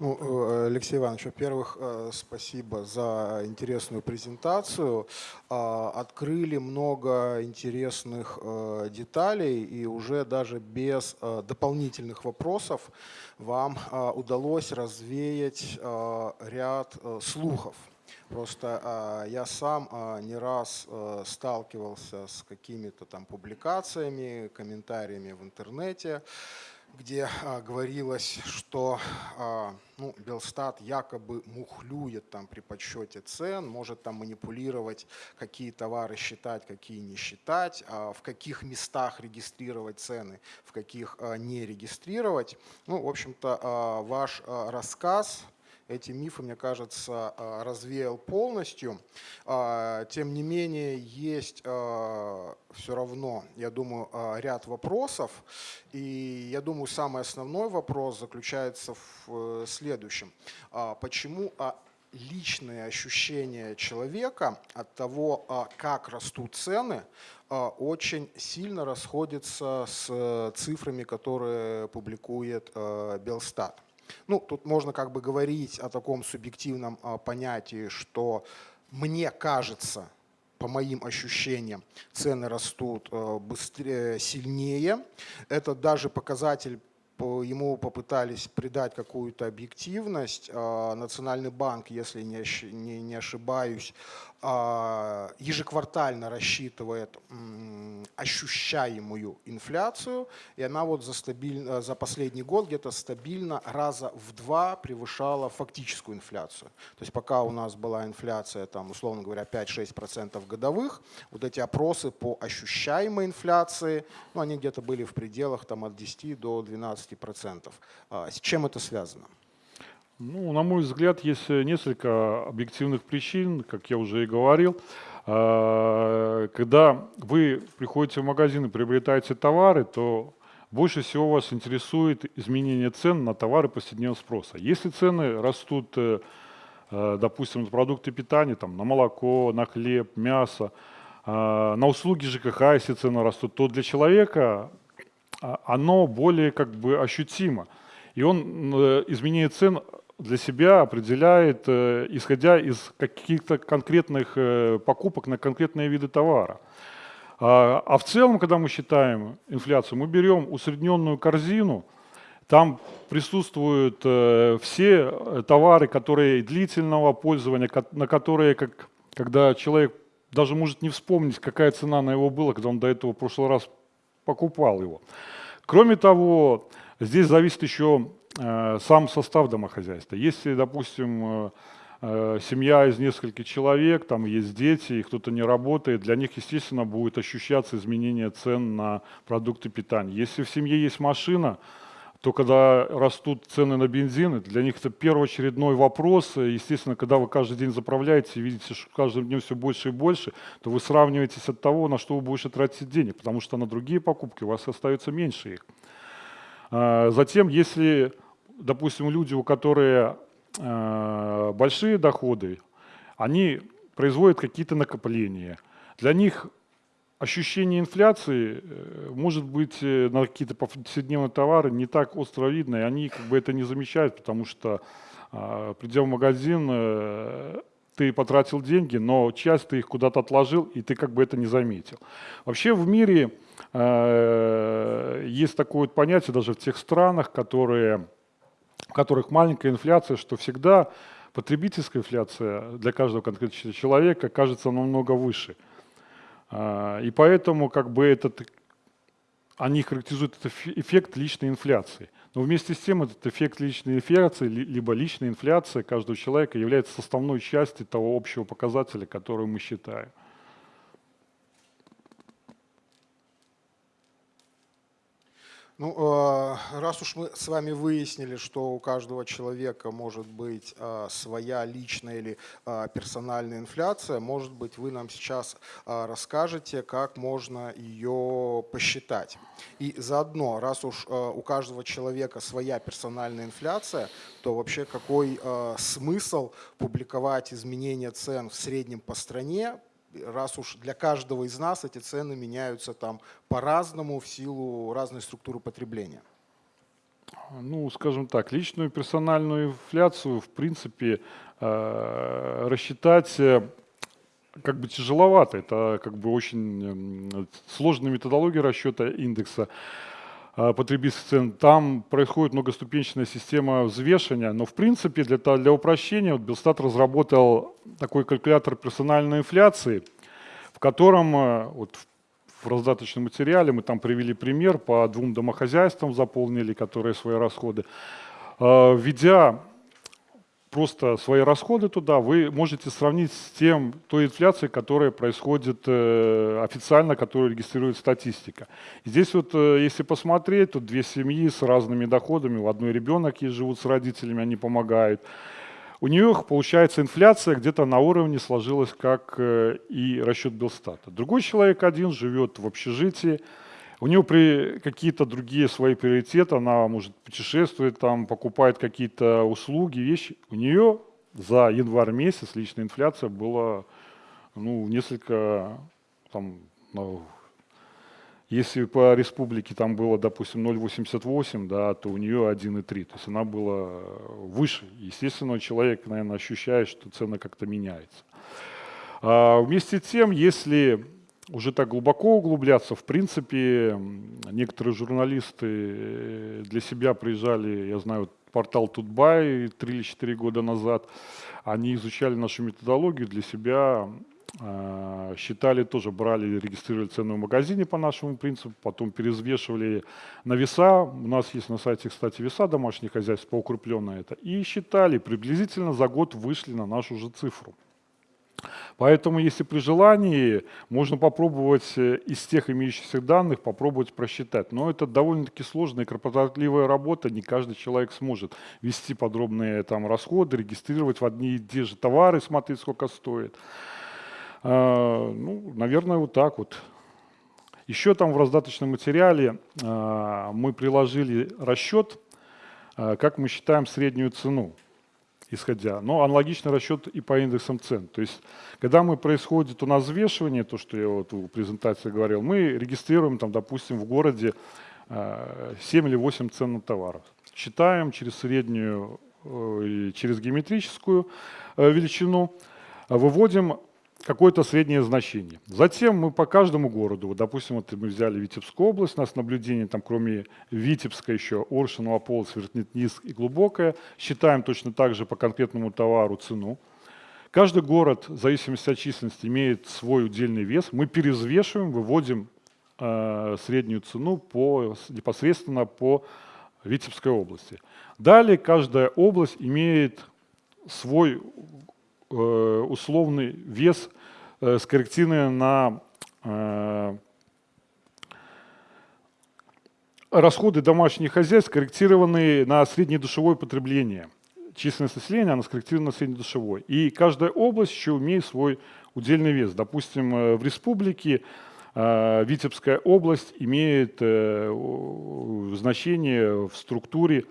Ну, э, Алексей Иванович, во-первых, э, спасибо за интересную презентацию. А, открыли много интересных э, деталей и уже даже без дополнительных вопросов вам удалось развеять ряд слухов. Просто я сам не раз сталкивался с какими-то там публикациями, комментариями в интернете, где а, говорилось, что а, ну, Белстат якобы мухлюет там при подсчете цен, может там манипулировать, какие товары считать, какие не считать, а в каких местах регистрировать цены, в каких а, не регистрировать. Ну, в общем-то, а, ваш а, рассказ эти мифы, мне кажется, а, развеял полностью. А, тем не менее, есть а, все равно, я думаю, ряд вопросов. И я думаю, самый основной вопрос заключается в э, следующем. Почему личные ощущения человека от того, как растут цены, очень сильно расходятся с цифрами, которые публикует Белстат. Ну, тут можно как бы говорить о таком субъективном а, понятии, что мне кажется, по моим ощущениям, цены растут а, быстрее, сильнее. Это даже показатель ему попытались придать какую-то объективность. А, Национальный банк, если не ошибаюсь, ежеквартально рассчитывает ощущаемую инфляцию, и она вот за, стабиль... за последний год где-то стабильно раза в два превышала фактическую инфляцию. То есть пока у нас была инфляция, там, условно говоря, 5-6% годовых, вот эти опросы по ощущаемой инфляции, ну, они где-то были в пределах там, от 10 до 12%. А, с чем это связано? Ну, на мой взгляд, есть несколько объективных причин, как я уже и говорил. А, когда вы приходите в магазин и приобретаете товары, то больше всего вас интересует изменение цен на товары повседневного спроса. Если цены растут, э, э, допустим, на продукты питания, там, на молоко, на хлеб, мясо, а, на услуги ЖКХ, если цены растут, то для человека а, оно более как бы ощутимо. И он э, изменение цен для себя определяет, э, исходя из каких-то конкретных э, покупок на конкретные виды товара. А, а в целом, когда мы считаем инфляцию, мы берем усредненную корзину, там присутствуют э, все товары, которые длительного пользования, на которые, как, когда человек даже может не вспомнить, какая цена на его была, когда он до этого в прошлый раз покупал его. Кроме того, здесь зависит еще сам состав домохозяйства. Если, допустим, э, э, семья из нескольких человек, там есть дети, и кто-то не работает, для них, естественно, будет ощущаться изменение цен на продукты питания. Если в семье есть машина, то когда растут цены на бензин, для них это первоочередной вопрос. Естественно, когда вы каждый день заправляете и видите, что каждым днем все больше и больше, то вы сравниваетесь от того, на что вы больше тратите денег, потому что на другие покупки у вас остается меньше их. А, затем, если допустим, люди, у которых э, большие доходы, они производят какие-то накопления. Для них ощущение инфляции э, может быть э, на какие-то повседневные товары не так остро видно, и они как бы это не замечают, потому что э, придя в магазин, ты потратил деньги, но часть ты их куда-то отложил, и ты как бы это не заметил. Вообще в мире есть такое понятие даже в тех странах, которые в которых маленькая инфляция, что всегда потребительская инфляция для каждого конкретного человека кажется намного выше. А, и поэтому как бы этот, они характеризуют этот эффект личной инфляции. Но вместе с тем этот эффект личной инфляции, либо личная инфляция каждого человека является составной частью того общего показателя, который мы считаем. Ну, э, раз уж мы с вами выяснили, что у каждого человека может быть э, своя личная или э, персональная инфляция, может быть, вы нам сейчас расскажете, как можно ее посчитать. И заодно, раз уж у каждого человека своя персональная инфляция, то вообще какой смысл публиковать изменения цен в среднем по стране, раз уж для каждого из нас эти цены меняются там по-разному в силу разной структуры потребления. Ну, скажем так, личную персональную инфляцию, в принципе, э, рассчитать э, как бы тяжеловато. Это как бы очень сложная методология расчета индекса э, потребительских цен. Там происходит многоступенчатая система взвешивания, но в принципе для, для упрощения вот Белстат разработал такой калькулятор персональной инфляции, в котором э, вот в раздаточном материале мы там привели пример по двум домохозяйствам заполнили, которые свои расходы. Э, Введя просто свои расходы туда, вы можете сравнить с тем, той инфляцией, которая происходит э, официально, которую регистрирует статистика. Здесь вот, э, если посмотреть, тут две семьи с разными доходами, у одной ребенок есть, живут с родителями, они помогают. У нее получается инфляция где-то на уровне сложилась, как э, и расчет Белстата. Другой человек один живет в общежитии, у него при какие-то другие свои приоритеты, она может путешествовать, там, покупает какие-то услуги, вещи. У нее за январь месяц личная инфляция была ну, несколько, там, ну, если по республике там было, допустим, 0,88, да, то у нее 1,3. То есть она была выше. Естественно, человек, наверное, ощущает, что цена как-то меняется. А вместе с тем, если уже так глубоко углубляться, в принципе, некоторые журналисты э, для себя приезжали, я знаю, портал Тутбай 3 или 4 года назад, они изучали нашу методологию для себя, а, считали тоже, брали, регистрировали цену в магазине по нашему принципу, потом перезвешивали на веса, у нас есть на сайте, кстати, веса домашних хозяйств, поукрепленно это, и считали, приблизительно за год вышли на нашу же цифру. Поэтому, если при желании, можно попробовать э, из тех имеющихся данных попробовать просчитать. Но это довольно-таки сложная и кропотливая работа. Не каждый человек сможет вести подробные там, расходы, регистрировать в одни и те же товары, смотреть, сколько стоит. А, ну, наверное, вот так вот. Еще там в раздаточном материале а, мы приложили расчет, а, как мы считаем среднюю цену исходя. Но аналогичный расчет и по индексам цен. То есть, когда мы происходит у нас взвешивание, то, что я вот в презентации говорил, мы регистрируем, там, допустим, в городе э, 7 или 8 цен на товаров. Считаем через среднюю, э, через геометрическую э, величину, э, выводим какое-то среднее значение. Затем мы по каждому городу, вот, допустим, вот мы взяли Витебскую область, у нас наблюдение там кроме Витебска еще Оршин, Лополос, Вертнит-Низ и Глубокое, считаем точно так же по конкретному товару цену. Каждый город, в зависимости от численности, имеет свой удельный вес. Мы перезвешиваем, выводим э, среднюю цену по, непосредственно по Витебской области. Далее каждая область имеет свой э, условный вес, э, скорректированный на э, расходы домашних хозяйств, скорректированные на среднедушевое потребление. Численность населения, она скорректирована на среднедушевой. И каждая область еще имеет свой удельный вес. Допустим, э, в республике Витебская область имеет значение в структуре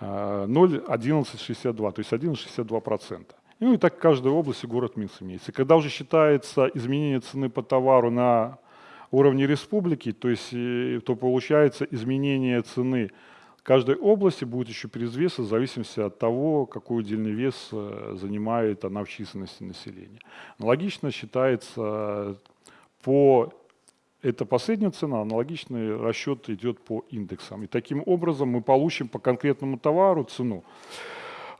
э, 0,1162, то есть 1,62%. Ну и так в каждой области город Минск имеется. Когда уже считается изменение цены по товару на уровне республики, то есть э, то получается изменение цены каждой области будет еще перезвеса в зависимости от того, какой удельный вес э, занимает она в численности населения. Аналогично считается по это последняя цена, аналогичный расчет идет по индексам. И таким образом мы получим по конкретному товару цену.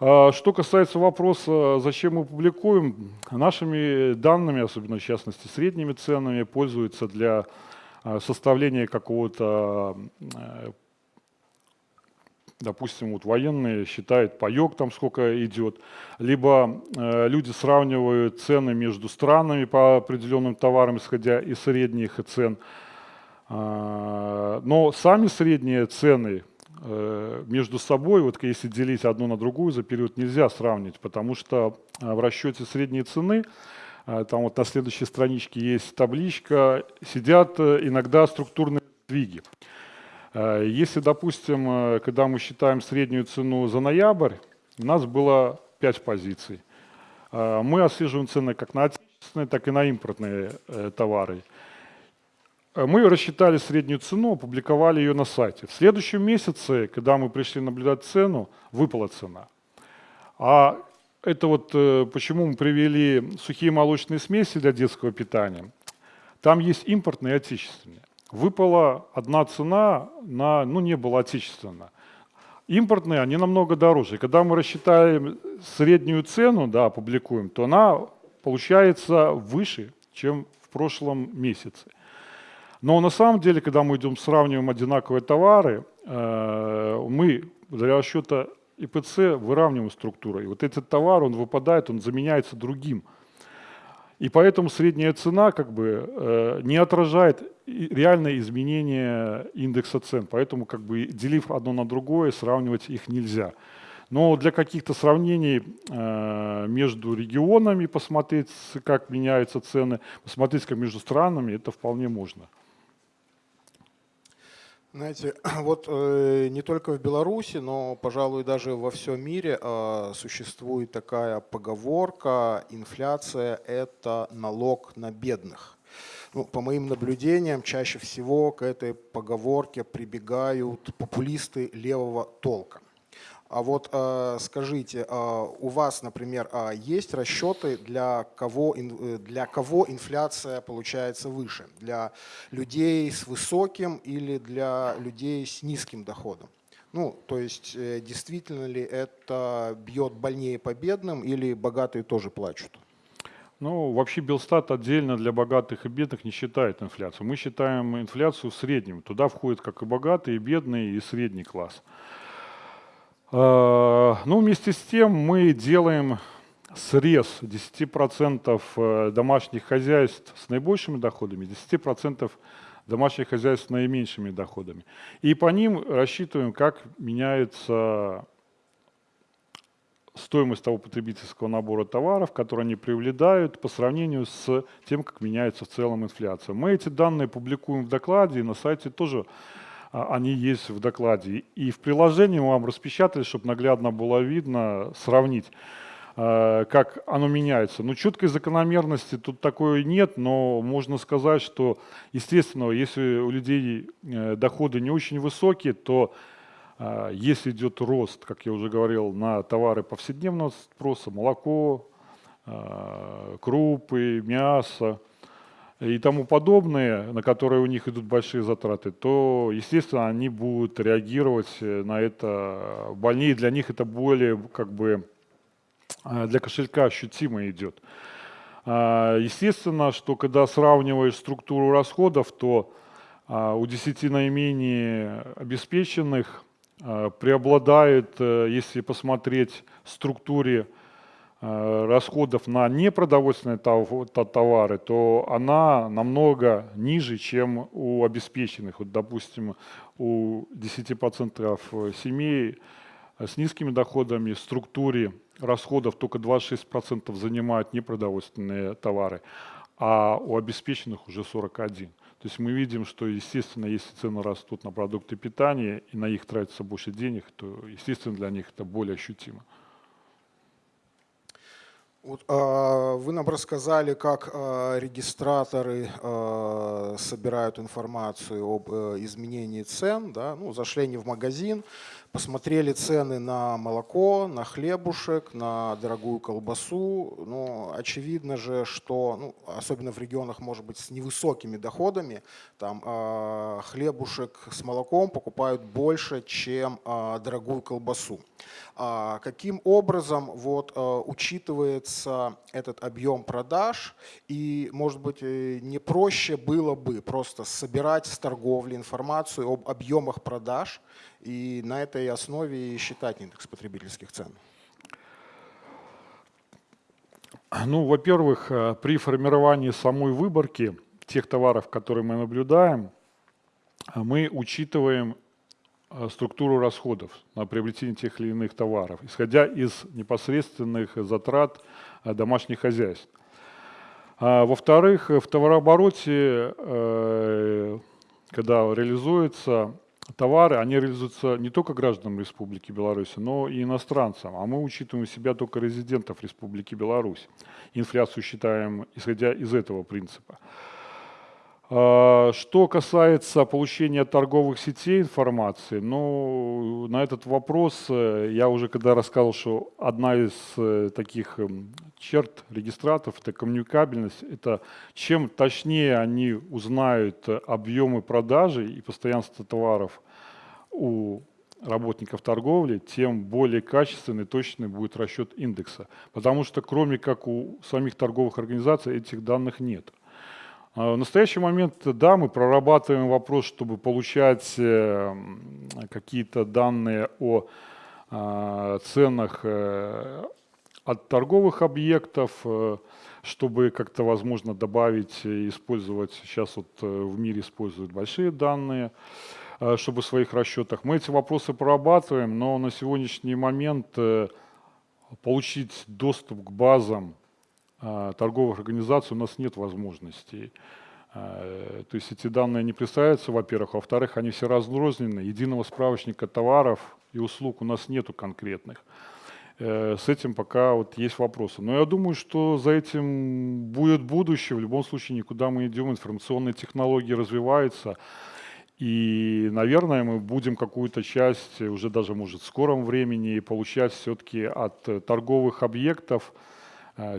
А, Что касается вопроса, зачем мы публикуем, нашими данными, особенно в частности средними ценами, пользуются для а, составления какого-то, э, допустим, вот военные считают паек там сколько идет, либо люди сравнивают цены между странами по определенным товарам, исходя из средних цен. А, Но сами средние цены между собой, вот если делить одну на другую за период, нельзя сравнить, потому что а, в расчете средней цены, а, там вот на следующей страничке есть табличка, сидят э, иногда структурные сдвиги. Э, Если, допустим, э, когда мы считаем среднюю цену за ноябрь, у нас было 5 позиций. Э, Мы отслеживаем цены как на отечественные, так и на импортные э, товары. Э, мы рассчитали среднюю цену, опубликовали ее на сайте. В следующем месяце, когда мы пришли наблюдать цену, выпала цена. А это вот э, почему мы привели сухие молочные смеси для детского питания. Там есть импортные и отечественные. Выпала одна цена, на, ну не было отечественно. Импортные, они намного дороже. Когда мы рассчитаем среднюю цену, да, публикуем, то она получается выше, чем в прошлом месяце. Но на самом деле, когда мы идем сравниваем одинаковые товары, э, мы для расчета ИПЦ выравниваем структуру. И вот этот товар, он выпадает, он заменяется другим. И поэтому средняя цена как бы э, не отражает реальное изменение индекса цен. Поэтому как бы делив одно на другое, сравнивать их нельзя. Но для каких-то сравнений э, между регионами посмотреть, как меняются цены, посмотреть, как между странами, это вполне можно. Знаете, вот э, не только в Беларуси, но, пожалуй, даже во всем мире э, существует такая поговорка «инфляция – это налог на бедных». Ну, по моим наблюдениям, чаще всего к этой поговорке прибегают популисты левого толка. А вот э, скажите, э, у вас, например, э, есть расчеты, для кого, для кого инфляция получается выше? Для людей с высоким или для людей с низким доходом? Ну, то есть, действительно ли это бьет больнее по бедным или богатые тоже плачут? Ну, вообще Белстат отдельно для богатых и бедных не считает инфляцию. Мы считаем инфляцию средним. Туда входят как и богатые, и бедные, и средний класс. Э, ну, вместе с тем мы делаем срез 10% э, домашних хозяйств с наибольшими доходами, 10% домашних хозяйств с наименьшими доходами. И по ним рассчитываем, как меняется стоимость того потребительского набора товаров, которые они привлекают по сравнению с тем, как меняется в целом инфляция. Мы эти данные публикуем в докладе, и на сайте тоже они есть в докладе. И в приложении мы вам распечатали, чтобы наглядно было видно, сравнить, а, как оно меняется. Ну, четкой закономерности тут такой нет, но можно сказать, что, естественно, если у людей э, доходы не очень высокие, то а, если идет рост, как я уже говорил, на товары повседневного спроса, молоко, крупы, мясо, и тому подобное, на которые у них идут большие затраты, то, естественно, они будут реагировать э, на это больнее. Для них это более, как бы, э, для кошелька ощутимо идет. А, естественно, что когда сравниваешь структуру расходов, то а, у 10 наименее обеспеченных а, преобладает, э, если посмотреть структуре Э, расходов на непродовольственные товары, то она намного ниже, чем у обеспеченных. Вот, допустим, у 10% семей с низкими доходами в структуре расходов только 26% занимают непродовольственные товары, а у обеспеченных уже 41%. То есть мы видим, что, естественно, если цены растут на продукты питания и на них тратится больше денег, то, естественно, для них это более ощутимо. Вот, э, вы нам рассказали, как э, регистраторы э, собирают информацию об э, изменении цен. Да? Ну, зашли они в магазин, посмотрели цены на молоко, на хлебушек, на дорогую колбасу. Ну, очевидно же, что, ну, особенно в регионах, может быть, с невысокими доходами, там хлебушек с молоком покупают больше, чем дорогую колбасу. А каким образом вот, э, учитывается этот объем продаж и, может быть, э, не проще было бы просто собирать с торговли информацию об объемах продаж и на этой основе считать индекс потребительских цен? Ну, во-первых, э, при формировании самой выборки тех товаров, которые мы наблюдаем, мы учитываем структуру расходов на приобретение тех или иных товаров, исходя из непосредственных затрат э, домашних хозяйств. А, во-вторых, в товарообороте, когда реализуется товары, они реализуются не только гражданам Республики Беларусь, но и иностранцам. А мы учитываем себя только резидентов Республики Беларусь. Инфляцию считаем, исходя из этого принципа. А, Что касается получения торговых сетей информации, ну, на этот вопрос э, я уже когда рассказывал, что одна из э, таких эм, черт регистраторов – это коммуникабельность. Это чем точнее они узнают объемы продажи и постоянство товаров у работников торговли, тем более качественный, точный будет расчет индекса. Потому что кроме как у самих торговых организаций этих данных нет. А В настоящий момент, да, мы прорабатываем вопрос, чтобы получать э, какие-то данные о а, ценах э, от торговых объектов, э, чтобы как-то, возможно, добавить использовать, сейчас вот в мире используют большие данные, чтобы в своих расчетах. Мы эти вопросы прорабатываем, но на сегодняшний момент получить доступ к базам торговых организаций у нас нет возможностей. А, То есть эти данные не представляются, во-первых. Во-вторых, они все разрознены. Единого справочника товаров и услуг у нас нету конкретных. Э, С этим пока вот есть вопросы. Но я думаю, что за этим будет будущее. В любом случае никуда мы идем. Информационные технологии развиваются. И, наверное, мы будем какую-то часть, уже даже, может, в скором времени получать все-таки от торговых объектов,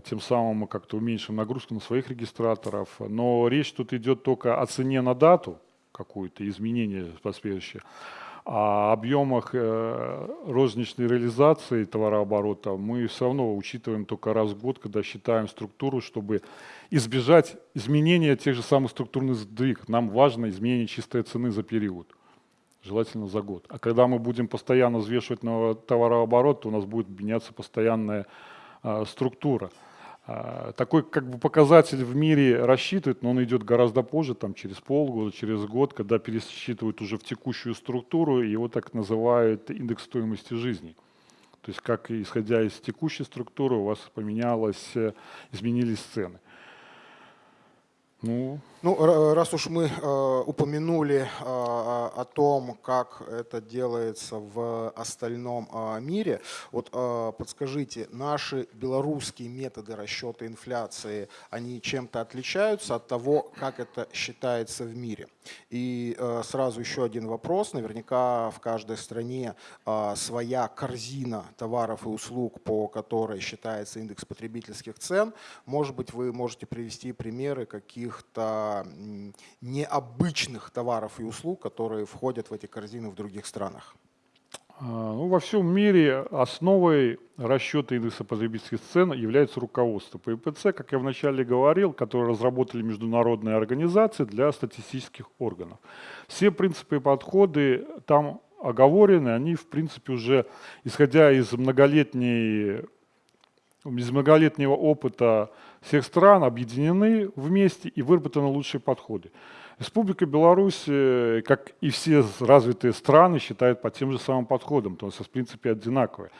Тем самым мы как-то уменьшим нагрузку на своих регистраторов. Но речь тут идет только о цене на дату, какую-то изменение последующее. А объемах э, розничной реализации товарооборота мы все равно учитываем только раз в год, когда считаем структуру, чтобы избежать изменения тех же самых структурных сдвиг. Нам важно изменение чистой цены за период, желательно за год. А когда мы будем постоянно взвешивать на товарооборот, то у нас будет меняться постоянная структура. А, Такой как бы показатель в мире рассчитывают, но он идет гораздо позже, там через полгода, через год, когда пересчитывают уже в текущую структуру, его так называют индекс стоимости жизни. То есть как исходя из текущей структуры у вас поменялось, э, изменились цены. Ну, Ну, ра- раз уж мы э, упомянули э, о том, как это делается в остальном э, мире, вот э, подскажите, наши белорусские методы расчета инфляции, они чем-то отличаются от того, как это считается в мире? И э, сразу еще один вопрос. Наверняка в каждой стране э, своя корзина товаров и услуг, по которой считается индекс потребительских цен. Может быть, вы можете привести примеры каких-то необычных товаров и услуг, которые входят в эти корзины в других странах? а, ну, во всем мире основой расчета индекса потребительских цен является руководство по ИПЦ, как я вначале говорил, которое разработали международные организации для статистических органов. Все принципы и подходы там оговорены, они, в принципе, уже, исходя из многолетней из многолетнего опыта всех стран объединены вместе и выработаны лучшие подходы. Республика Беларусь, э, как и все развитые страны, считает по тем же самым подходам, то есть в принципе одинаковые.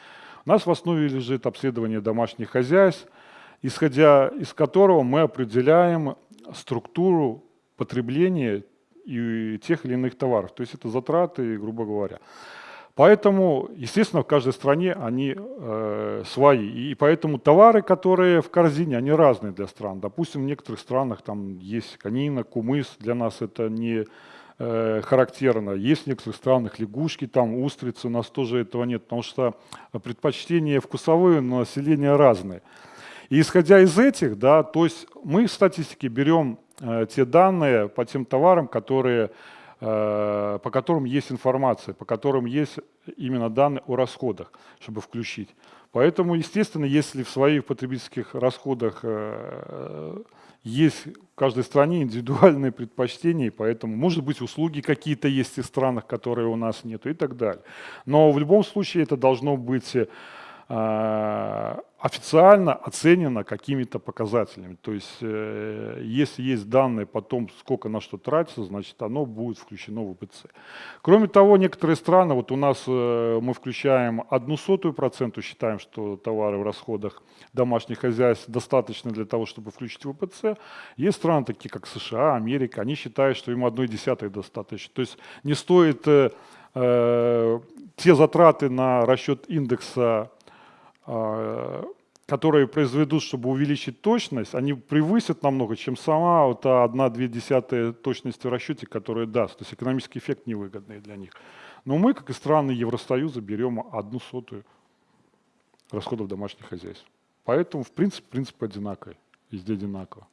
У нас в основе лежит обследование домашних хозяйств, исходя из которого мы определяем структуру потребления и тех или иных товаров. То есть это затраты, грубо говоря. Поэтому, естественно, в каждой стране они э, свои. И поэтому товары, которые в корзине, они разные для стран. Допустим, в некоторых странах там есть конина, кумыс, для нас это не э, характерно. Есть в некоторых странах лягушки, там устрицы, у нас тоже этого нет, потому что предпочтения вкусовые у населения разные. И исходя из этих, да, то есть мы в статистике берем э, те данные по тем товарам, которые по которым есть информация, по которым есть именно данные о расходах, чтобы включить. Поэтому, естественно, если в своих потребительских расходах э, есть в каждой стране индивидуальные предпочтения, поэтому, может быть, услуги какие-то есть в странах, которые у нас нет, и так далее. Но в любом случае это должно быть э, официально оценено какими-то показателями. То есть, э, если есть данные потом, сколько на что тратится, значит, оно будет включено в УПЦ. Кроме того, некоторые страны, вот у нас э, мы включаем одну сотую проценту, считаем, что товары в расходах домашних хозяйств достаточно для того, чтобы включить в УПЦ. Есть страны, такие как США, Америка, они считают, что им одной десятой достаточно. То есть не стоит э, э, те затраты на расчет индекса э, которые произведут, чтобы увеличить точность, они превысят намного, чем сама вот 1-2 десятая точности в расчете, которая даст. То есть экономический эффект невыгодный для них. Но мы, как и страны Евросоюза, берем одну сотую расходов домашних хозяйств. Поэтому, в принципе, принцип одинаковый, везде одинаково.